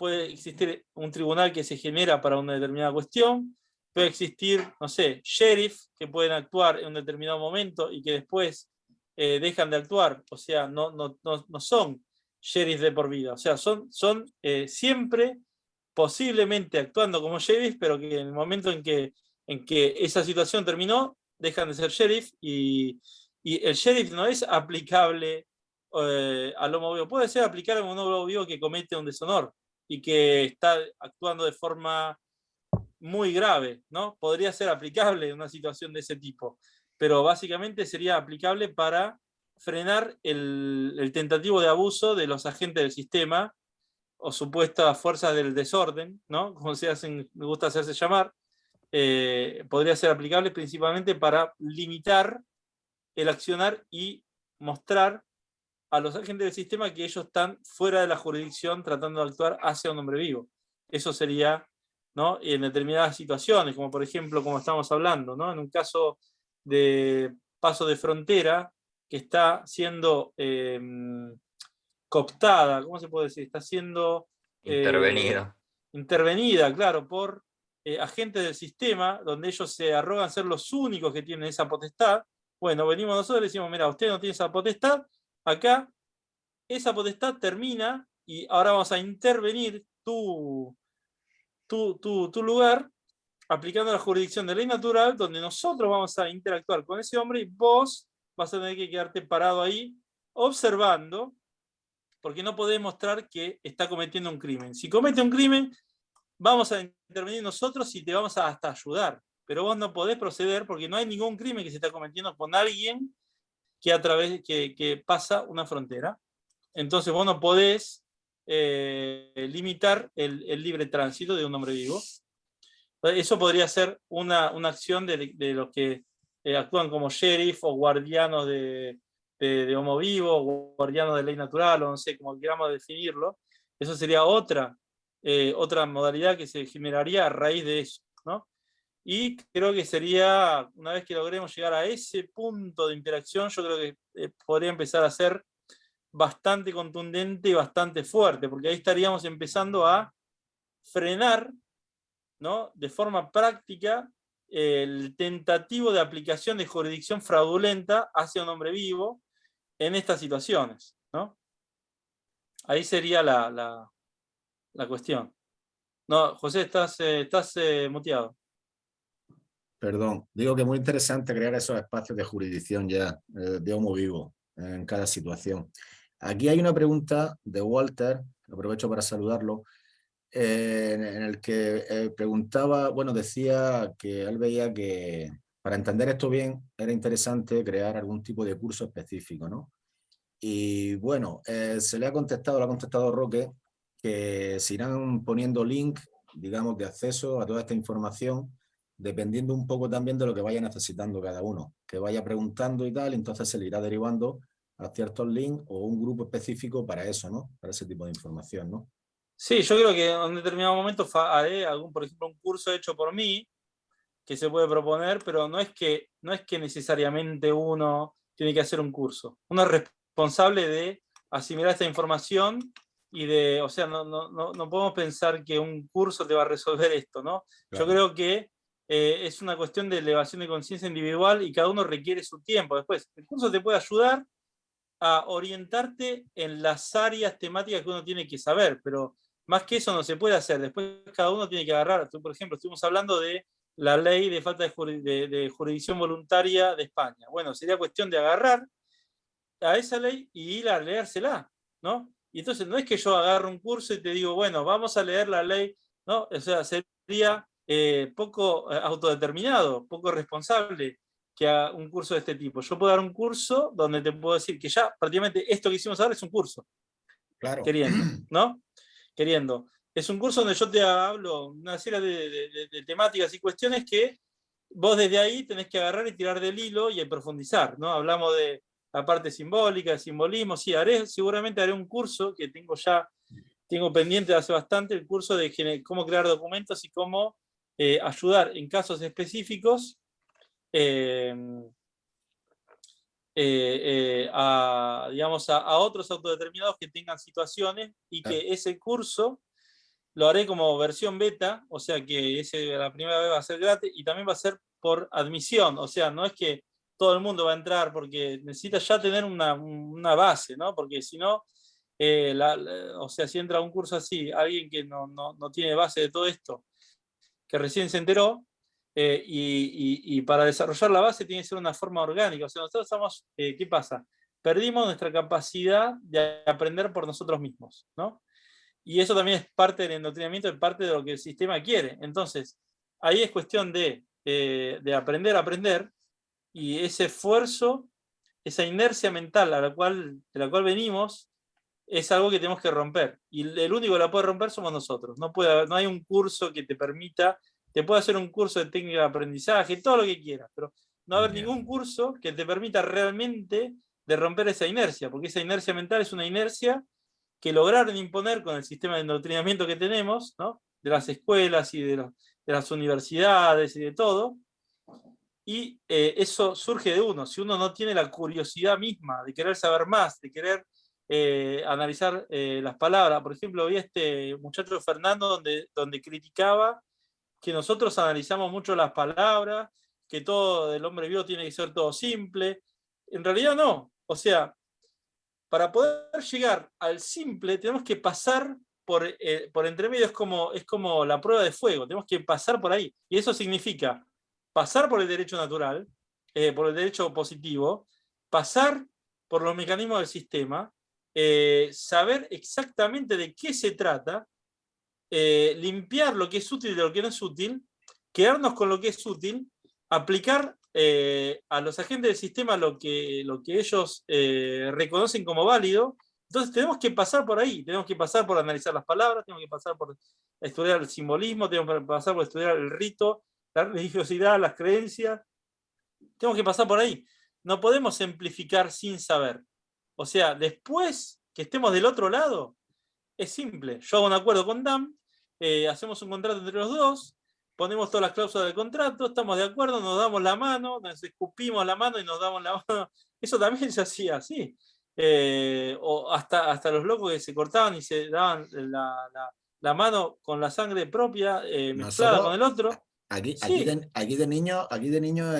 puede existir un tribunal que se genera para una determinada cuestión, puede existir, no sé, sheriff que pueden actuar en un determinado momento y que después eh, dejan de actuar, o sea, no, no, no, son sheriff de por vida, o sea, son, son eh, siempre posiblemente actuando como sheriff, pero que en el momento en que, en que esa situación terminó, dejan de ser sheriff y, y el sheriff no es aplicable eh, al homo vivo, puede ser aplicable a un homo vivo que comete un deshonor y que está actuando de forma muy grave, ¿no? Podría ser aplicable en una situación de ese tipo, pero básicamente sería aplicable para frenar el, tentativo de abuso de los agentes del sistema o supuestas fuerzas del desorden, ¿no? Como se hacen, me gusta hacerse llamar, eh, podría ser aplicable principalmente para limitar el accionar y mostrar a los agentes del sistema que ellos están fuera de la jurisdicción tratando de actuar hacia un hombre vivo. Eso sería ¿no? en determinadas situaciones, como por ejemplo, como estamos hablando, ¿no? en un caso de paso de frontera que está siendo em, cooptada, ¿cómo se puede decir? Está siendo... Eh, intervenida. intervenida, claro, por eh, agentes del sistema, donde ellos se arrogan ser los únicos que tienen esa potestad. Bueno, venimos nosotros y decimos, mira, usted no tiene esa potestad, acá esa potestad termina y ahora vamos a intervenir tu, tu, tu, lugar aplicando la jurisdicción de ley natural, donde nosotros vamos a interactuar con ese hombre y vos vas a tener que quedarte parado ahí observando, porque no podés mostrar que está cometiendo un crimen. Si comete un crimen, vamos a intervenir nosotros y te vamos a hasta ayudar, pero vos no podés proceder porque no hay ningún crimen que se está cometiendo con alguien que, a través, que, pasa una frontera. Entonces vos no podés eh, limitar el, libre tránsito de un hombre vivo. Eso podría ser una, acción de, los que eh, actúan como sheriff o guardianos de, de, homo vivo, o guardianos de ley natural, o no sé, como queramos definirlo. Eso sería otra, eh, otra modalidad que se generaría a raíz de eso. Y creo que sería, una vez que logremos llegar a ese punto de interacción, yo creo que eh, podría empezar a ser bastante contundente y bastante fuerte, porque ahí estaríamos empezando a frenar ¿no? de forma práctica el tentativo de aplicación de jurisdicción fraudulenta hacia un hombre vivo en estas situaciones. ¿no? Ahí sería la, la, cuestión. No, José, estás, eh, estás eh, muteado. Perdón, digo que es muy interesante crear esos espacios de jurisdicción ya, eh, de homo vivo, en cada situación. Aquí hay una pregunta de Walter, aprovecho para saludarlo, eh, en el que eh, preguntaba, bueno, decía que él veía que para entender esto bien era interesante crear algún tipo de curso específico, ¿no? Y bueno, se le ha contestado, lo ha contestado Roque, que se irán poniendo link, digamos, de acceso a toda esta información dependiendo un poco también de lo que vaya necesitando cada uno, que vaya preguntando y tal, entonces se le irá derivando a ciertos links o un grupo específico para eso, ¿no? Para ese tipo de información, ¿no? Sí, yo creo que en un determinado momento haré algún, por ejemplo, un curso hecho por mí, que se puede proponer, pero no es que, no es que necesariamente uno tiene que hacer un curso. Uno es responsable de asimilar esta información y de, o sea, no, no, no, podemos pensar que un curso te va a resolver esto, ¿no? Yo creo que eh, es una cuestión de elevación de conciencia individual y cada uno requiere su tiempo. Después, el curso te puede ayudar a orientarte en las áreas temáticas que uno tiene que saber, pero más que eso no se puede hacer. Después cada uno tiene que agarrar. Por ejemplo, estuvimos hablando de la ley de falta de, jurisdicción voluntaria de España. Bueno, sería cuestión de agarrar a esa ley y ir a leérsela, ¿no? Y entonces no es que yo agarro un curso y te digo, bueno, vamos a leer la ley, ¿no? O sea, sería eh, poco eh, autodeterminado, poco responsable que a un curso de este tipo. Yo puedo dar un curso donde te puedo decir que ya prácticamente esto que hicimos ahora es un curso. Claro. Queriendo, [CLEARS THROAT] ¿no? Queriendo. Es un curso donde yo te hablo una serie de, temáticas y cuestiones que vos desde ahí tenés que agarrar y tirar del hilo y profundizar, ¿no? Hablamos de la parte simbólica, simbolismo, sí, haré, seguramente haré un curso que tengo ya, tengo pendiente de hace bastante, el curso de cómo crear documentos y cómo eh, ayudar en casos específicos eh, eh, a, digamos, a, otros autodeterminados que tengan situaciones y que ese curso lo haré como versión beta, o sea que ese, la primera vez va a ser gratis y también va a ser por admisión, o sea, no es que todo el mundo va a entrar porque necesita ya tener una, base, ¿no? Porque si no, o sea, si entra a un curso así, alguien que no, no, no tiene base de todo esto, que recién se enteró, eh, y, para desarrollar la base tiene que ser una forma orgánica. O sea, nosotros estamos, eh, ¿qué pasa? Perdimos nuestra capacidad de aprender por nosotros mismos, ¿no? Y eso también es parte del endoctrinamiento, es parte de lo que el sistema quiere. Entonces, ahí es cuestión de, eh, de aprender a aprender, y ese esfuerzo, esa inercia mental a la cual, de la cual venimos, es algo que tenemos que romper. Y el único que la puede romper somos nosotros. No, puede no hay un curso que te permita, te puede hacer un curso de técnica de aprendizaje, todo lo que quieras, pero no va a haber ningún curso que te permita realmente de romper esa inercia, porque esa inercia mental es una inercia que lograron imponer con el sistema de endoctrinamiento que tenemos, ¿no? de las escuelas y de, de las universidades y de todo, y eh, eso surge de uno. Si uno no tiene la curiosidad misma de querer saber más, de querer eh, analizar eh, las palabras. Por ejemplo, vi a este muchacho Fernando donde, donde criticaba que nosotros analizamos mucho las palabras, que todo el hombre vivo tiene que ser todo simple. En realidad no. O sea, para poder llegar al simple tenemos que pasar por, eh, por entre medio, es como, es como la prueba de fuego, tenemos que pasar por ahí. Y eso significa pasar por el derecho natural, por el derecho positivo, pasar por los mecanismos del sistema, eh, saber exactamente de qué se trata, eh, limpiar lo que es útil de lo que no es útil, quedarnos con lo que es útil, aplicar eh, a los agentes del sistema lo que, lo que ellos reconocen como válido, entonces tenemos que pasar por ahí, tenemos que pasar por analizar las palabras, tenemos que pasar por estudiar el simbolismo, tenemos que pasar por estudiar el rito, la religiosidad, las creencias, tenemos que pasar por ahí. No podemos simplificar sin saber. O sea, después que estemos del otro lado, es simple. Yo hago un acuerdo con DAM, eh, hacemos un contrato entre los dos, ponemos todas las cláusulas del contrato, estamos de acuerdo, nos damos la mano, nos escupimos la mano y nos damos la [LAUGHS] mano. Eso también se hacía así. Eh, o hasta, hasta los locos que se cortaban y se daban la, mano con la sangre propia eh, mezclada con el otro. Aquí, aquí, de, niño, aquí de niño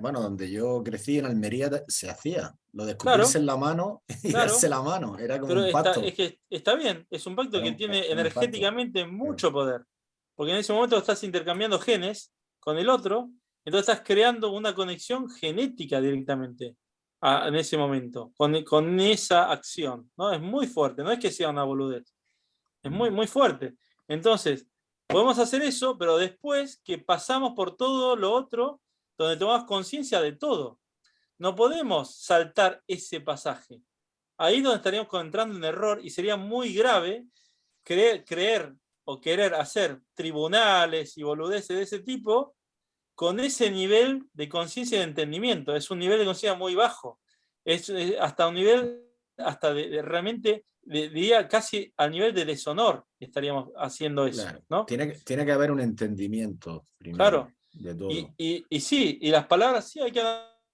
bueno, donde yo crecí en Almería se hacía, lo de escupirse en la mano [LAUGHS] y darse la mano, era como un pacto. Está, es que está bien, es un pacto que tiene energéticamente mucho poder, porque en ese momento estás intercambiando genes con el otro, entonces estás creando una conexión genética directamente en ese momento, con, con esa acción, ¿no? Es muy fuerte, no es que sea una boludez, es muy, muy fuerte. Entonces, podemos hacer eso, pero después que pasamos por todo lo otro, donde tomamos conciencia de todo. No podemos saltar ese pasaje. Ahí donde estaríamos entrando en error y sería muy grave creer, creer o querer hacer tribunales y boludeces de ese tipo con ese nivel de conciencia y de entendimiento. Es un nivel de conciencia muy bajo. Es, hasta un nivel, hasta de, realmente, diría casi al nivel de deshonor estaríamos haciendo eso. ¿no? Tiene, tiene que haber un entendimiento primero. Claro, y, sí, y las palabras sí hay que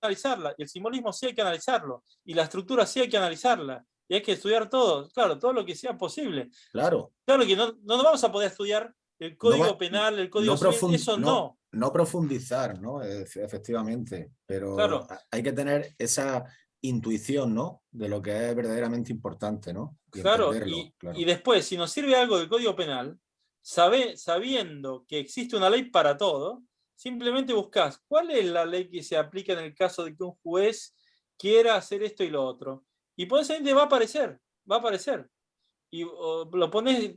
analizarlas, y el simbolismo sí hay que analizarlo, y la estructura sí hay que analizarla, y hay que estudiar todo, claro, todo lo que sea posible. Claro. Claro que no, no vamos a poder estudiar el código penal, el código civil, eso no. No profundizar, ¿no? Efectivamente, pero claro. hay que tener esa intuición, ¿no? De lo que es verdaderamente importante, ¿no? claro, y, y, después, si nos sirve algo del Código Penal, sabe, sabiendo que existe una ley para todo, Simplemente buscas cuál es la ley que se aplica en el caso de que un juez quiera hacer esto y lo otro. Y eso va a aparecer, va a aparecer. Y lo pones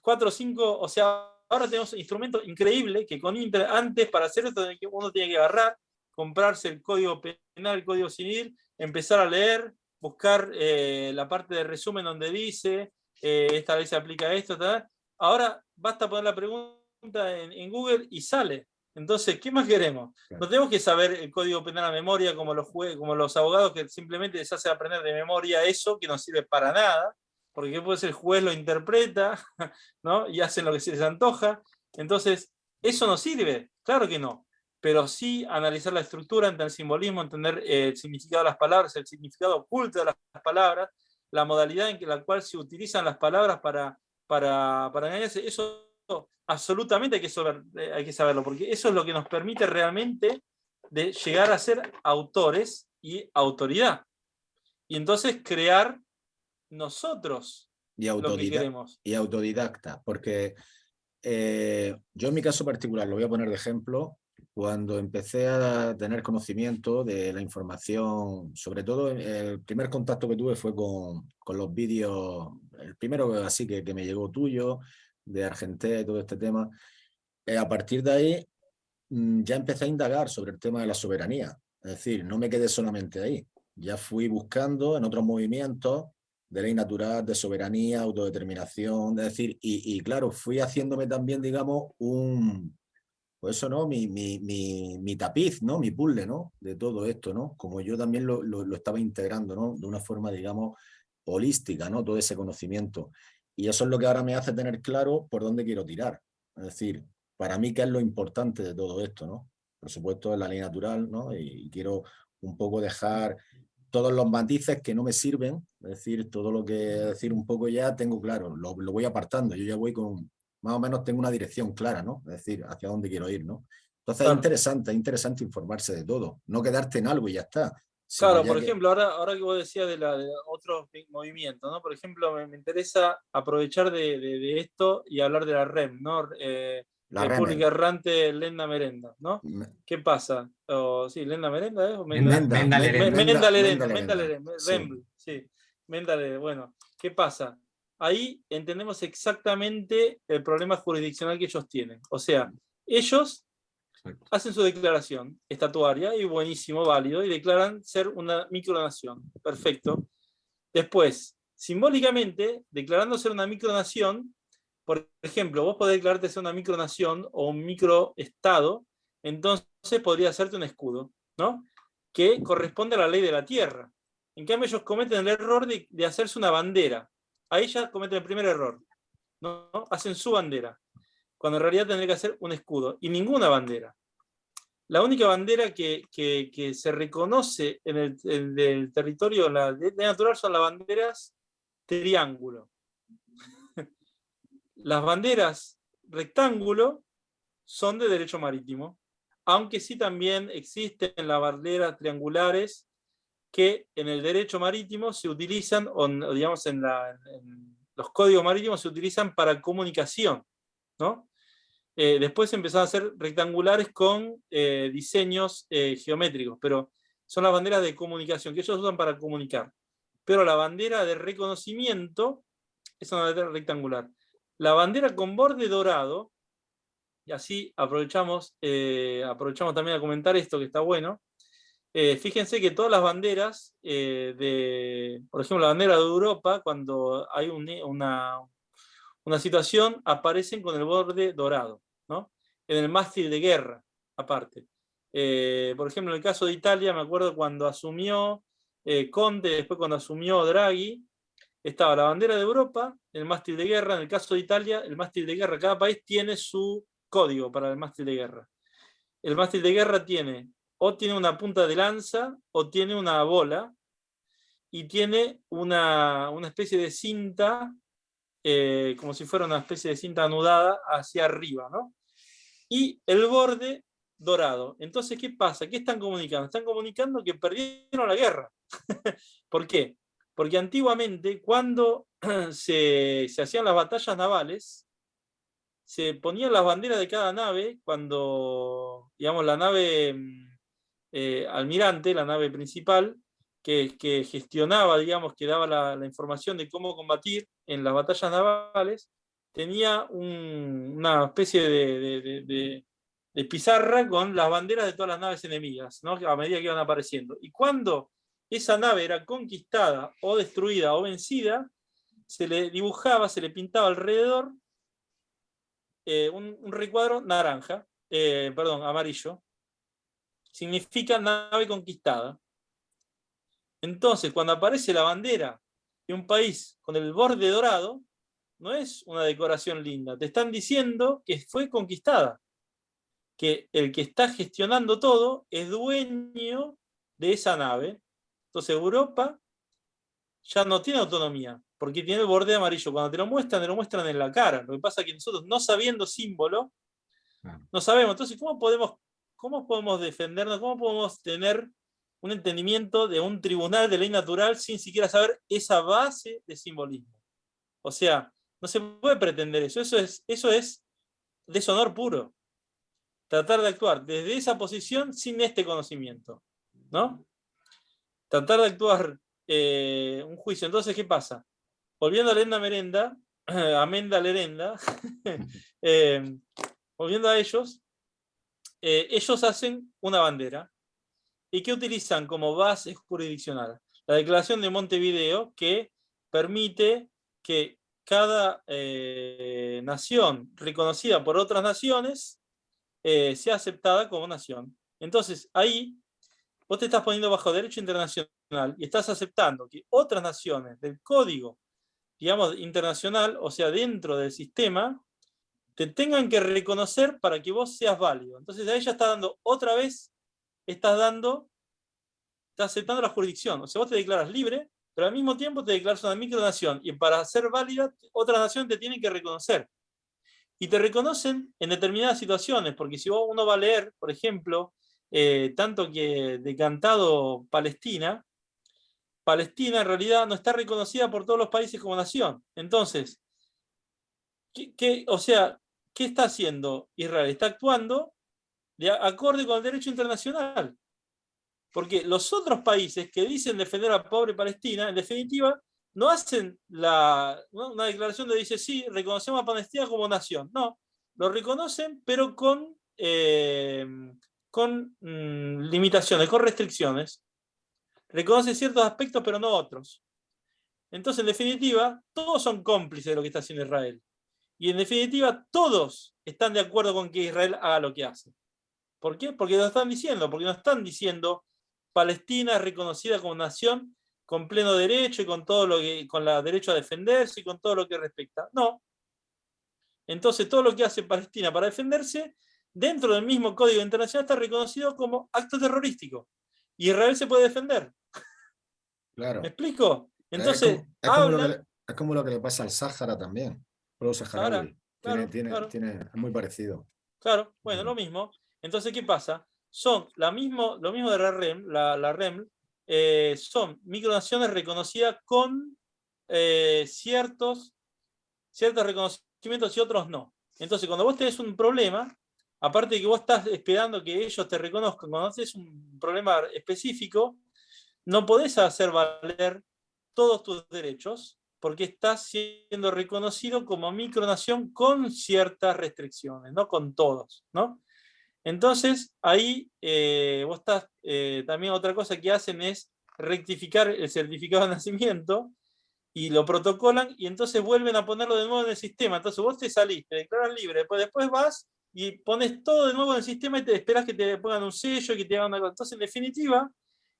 cuatro o cinco, o sea, ahora tenemos instrumentos increíbles que con antes para hacer esto uno tiene que agarrar, comprarse el código penal, el código civil, empezar a leer, buscar eh, la parte de resumen donde dice, eh, esta ley se aplica esto, ahora basta poner la pregunta en, Google y sale. Entonces, ¿qué más queremos? No tenemos que saber el código penal a memoria como los, como los abogados que simplemente les hace aprender de memoria eso que no sirve para nada, porque después el juez lo interpreta [LAUGHS] ¿no? y hacen lo que se les antoja. Entonces, eso no sirve, claro que no pero sí analizar la estructura, entender el simbolismo, entender el significado de las palabras, el significado oculto de las palabras, la modalidad en la cual se utilizan las palabras para, para, para engañarse, eso absolutamente hay que, saber, eh, hay que saberlo, porque eso es lo que nos permite realmente de llegar a ser autores y autoridad. Y entonces crear nosotros y lo que queremos. Y autodidacta, porque eh, yo en mi caso particular, lo voy a poner de ejemplo, cuando empecé a tener conocimiento de la información, sobre todo el primer contacto que tuve fue con, con los vídeos, el primero así que, que, me llegó tuyo, de Argentina y todo este tema, eh, a partir de ahí mm, ya empecé a indagar sobre el tema de la soberanía, es decir, no me quedé solamente ahí, ya fui buscando en otros movimientos de ley natural, de soberanía, autodeterminación, es decir, y, y claro, fui haciéndome también, digamos, un, pues eso, ¿no? Mi, mi, mi, mi, tapiz, ¿no? Mi puzzle, ¿no? De todo esto, ¿no? Como yo también lo, lo, estaba integrando, ¿no? De una forma, digamos, holística, ¿no? Todo ese conocimiento. Y eso es lo que ahora me hace tener claro por dónde quiero tirar. Es decir, para mí, ¿qué es lo importante de todo esto, ¿no? Por supuesto, es la ley natural, ¿no? Y, quiero un poco dejar todos los matices que no me sirven, es decir, todo lo que decir un poco ya tengo claro, lo, lo voy apartando, yo ya voy con, más o menos tengo una dirección clara, ¿no? Es decir, hacia dónde quiero ir, ¿no? Entonces es interesante, es interesante informarse de todo, no quedarte en algo y ya está. Claro, por ejemplo, ahora, ahora que vos decías de, la, de otros movimientos, ¿no? Por ejemplo, me, interesa aprovechar de, de, esto y hablar de la REM, ¿no? Eh, la República Errante Lenda Merenda, ¿no? ¿Qué pasa? sí, Lenda Merenda, ¿eh? Menda, Menda, Menda, Lerenda, Menda Lerenda, sí, Menda Lerenda, bueno, ¿qué pasa? ahí entendemos exactamente el problema jurisdiccional que ellos tienen. O sea, ellos hacen su declaración estatuaria y buenísimo, válido, y declaran ser una micronación. Perfecto. Después, simbólicamente, declarando ser una micronación, por ejemplo, vos podés declararte ser una micronación o un microestado, entonces podría hacerte un escudo, ¿no? Que corresponde a la ley de la tierra. En cambio, ellos cometen el error de, de hacerse una bandera ahí ya cometen el primer error. ¿no? Hacen su bandera, cuando en realidad tendría que hacer un escudo, y ninguna bandera. La única bandera que, se reconoce en el, territorio de, natural son las banderas triángulo. [LAUGHS] las banderas rectángulo son de derecho marítimo, aunque sí también existen las banderas triangulares que en el derecho marítimo se utilizan, o digamos en, los códigos marítimos se utilizan para comunicación. ¿no? Eh, después empezaron a ser rectangulares con eh, diseños eh, geométricos, pero son las banderas de comunicación que ellos usan para comunicar. Pero la bandera de reconocimiento es una bandera rectangular. La bandera con borde dorado, y así aprovechamos, aprovechamos también a comentar esto que está bueno, eh, fíjense que todas las banderas, eh, de, por ejemplo, la bandera de Europa, cuando hay una, una situación, aparecen con el borde dorado, ¿no? en el mástil de guerra, aparte. Eh, por ejemplo, en el caso de Italia, me acuerdo cuando asumió Conte, después cuando asumió Draghi, estaba la bandera de Europa, el mástil de guerra, en el caso de Italia, el mástil de guerra, cada país tiene su código para el mástil de guerra. El mástil de guerra tiene o tiene una punta de lanza o tiene una bola y tiene una, especie de cinta, eh, como si fuera una especie de cinta anudada hacia arriba, ¿no? Y el borde dorado. Entonces, ¿qué pasa? ¿Qué están comunicando? Están comunicando que perdieron la guerra. [LAUGHS] ¿Por qué? Porque antiguamente, cuando [CLEARS THROAT] se, hacían las batallas navales, se ponían las banderas de cada nave, cuando, digamos, la nave mm, eh, almirante, la nave principal, que, gestionaba, digamos, que daba la, información de cómo combatir en las batallas navales, tenía una especie de, pizarra con las banderas de todas las naves enemigas, a medida que iban apareciendo. Y cuando esa nave era conquistada o destruida o vencida, se le dibujaba, se le pintaba alrededor eh, un, recuadro naranja, eh, perdón, amarillo, significa nave conquistada. Entonces, cuando aparece la bandera un país con el borde dorado, no es una decoración linda, te están diciendo que fue conquistada, que el que está gestionando todo es dueño de esa nave. Entonces Europa ya no tiene autonomía, porque tiene el borde amarillo. Cuando te lo muestran, te lo muestran en la cara. Lo que pasa es que nosotros, no sabiendo símbolo, no sabemos. Entonces, ¿cómo podemos, ¿cómo podemos defendernos? ¿Cómo podemos tener un entendimiento de un tribunal de ley natural sin siquiera saber esa base de simbolismo? O sea, no se puede pretender eso. Eso es, eso es deshonor puro. Tratar de actuar desde esa posición sin este conocimiento. ¿no? Tratar de actuar eh, un juicio. Entonces, ¿qué pasa? Volviendo a Lenda Merenda, [CLEARS THROAT] Amenda Lerenda, [LAUGHS] eh, volviendo a ellos, eh, ellos hacen una bandera. ¿Y qué utilizan como base jurisdiccional? La declaración de Montevideo que permite que cada nación reconocida por otras naciones sea aceptada como nación. Entonces, ahí vos te estás poniendo bajo derecho internacional y estás aceptando que otras naciones del código, digamos, internacional, o sea, dentro del sistema, te tengan que reconocer para que vos seas válido. Entonces ahí ya está dando, otra vez, estás dando, estás aceptando la jurisdicción. O sea, vos te declaras libre, pero al mismo tiempo te declaras una micronación. Y para ser válida, otra nación te tiene que reconocer. Y te reconocen en determinadas situaciones, porque si uno va a leer, por ejemplo, eh, tanto que decantado Palestina, Palestina en realidad no está reconocida por todos los países como nación. Entonces, ¿qué, o sea, ¿qué está haciendo Israel? Está actuando de acorde con el derecho internacional. Porque los otros países que dicen defender a la pobre Palestina, en definitiva, no hacen la, una declaración de dice, sí, reconocemos a Palestina como nación. No, lo reconocen, pero con eh, con mm, limitaciones, con restricciones. Reconoce ciertos aspectos, pero no otros. Entonces, en definitiva, todos son cómplices de lo que está haciendo Israel. Y en definitiva, todos están de acuerdo con que Israel haga lo que hace. ¿Por qué? Porque lo están diciendo, porque no están diciendo Palestina es reconocida como nación con pleno derecho y con todo lo que, con la derecho a defenderse y con todo lo que respecta. No. Entonces todo lo que hace Palestina para defenderse dentro del mismo Código Internacional está reconocido como acto terrorístico. Y Israel se puede defender. Claro. ¿Me explico? Entonces, es como, lo, que, le pasa al Sáhara también. Claro, es muy parecido. Claro, bueno, lo mismo. Entonces, ¿qué pasa? Son la mismo, lo mismo de la REM, la, REM eh, son micronaciones reconocidas con eh, ciertos, ciertos reconocimientos y otros no. Entonces, cuando vos tenés un problema, aparte de que vos estás esperando que ellos te reconozcan, cuando haces un problema específico, no podés hacer valer todos tus derechos, porque estás siendo reconocido como micronación con ciertas restricciones, no con todos, ¿no? Entonces, ahí eh, vos estás, eh, también otra cosa que hacen es rectificar el certificado de [LAUGHS] nacimiento, y lo protocolan, y entonces vuelven a ponerlo de nuevo en el sistema. Entonces vos te salís, te declaras libre, después, después vas y pones todo de nuevo en el sistema y te esperas que te pongan un sello, que te hagan algo. Entonces, en definitiva,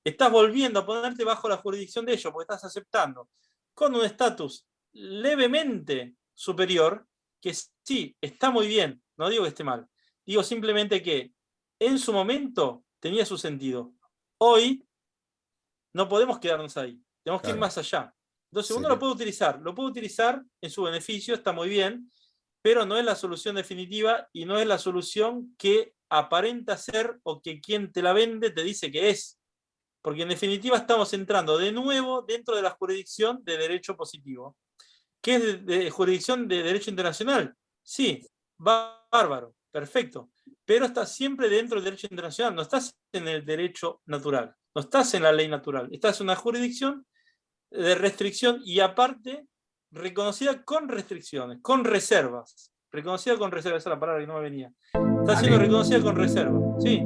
estás volviendo a ponerte bajo la jurisdicción de ellos, porque estás aceptando con un estatus levemente superior, que sí, está muy bien, no digo que esté mal, digo simplemente que en su momento tenía su sentido. Hoy no podemos quedarnos ahí, tenemos que ir más allá. Entonces uno lo puede utilizar, lo puede utilizar en su beneficio, está muy bien, pero no es la solución definitiva y no es la solución que aparenta ser o que quien te la vende te dice que es. Porque en definitiva estamos entrando de nuevo dentro de la jurisdicción de derecho positivo. ¿Qué es de, jurisdicción de derecho internacional? Sí, bárbaro, perfecto. Pero estás siempre dentro del derecho internacional, no estás en el derecho natural, no estás en la ley natural, estás en una jurisdicción de restricción y aparte reconocida con restricciones, con reservas. Reconocida con reservas, esa es la palabra que no me venía. Está siendo reconocida con reservas, sí.